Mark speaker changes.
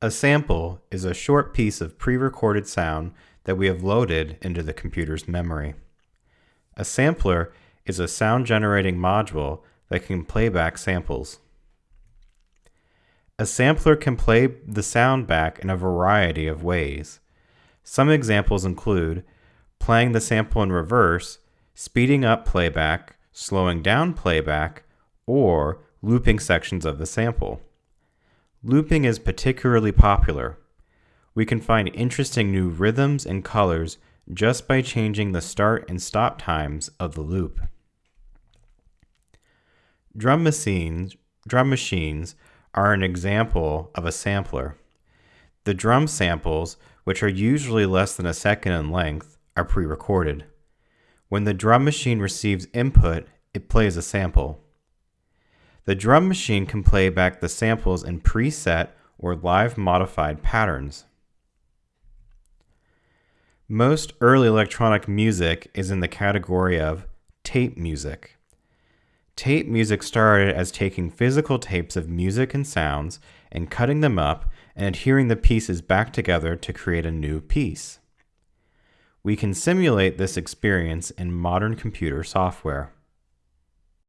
Speaker 1: A sample is a short piece of pre-recorded sound that we have loaded into the computer's memory. A sampler is a sound generating module that can play back samples. A sampler can play the sound back in a variety of ways. Some examples include playing the sample in reverse, speeding up playback, slowing down playback, or looping sections of the sample. Looping is particularly popular. We can find interesting new rhythms and colors just by changing the start and stop times of the loop. Drum machines, drum machines are an example of a sampler. The drum samples, which are usually less than a second in length, are pre-recorded. When the drum machine receives input, it plays a sample. The drum machine can play back the samples in preset or live modified patterns. Most early electronic music is in the category of tape music. Tape music started as taking physical tapes of music and sounds and cutting them up and adhering the pieces back together to create a new piece. We can simulate this experience in modern computer software.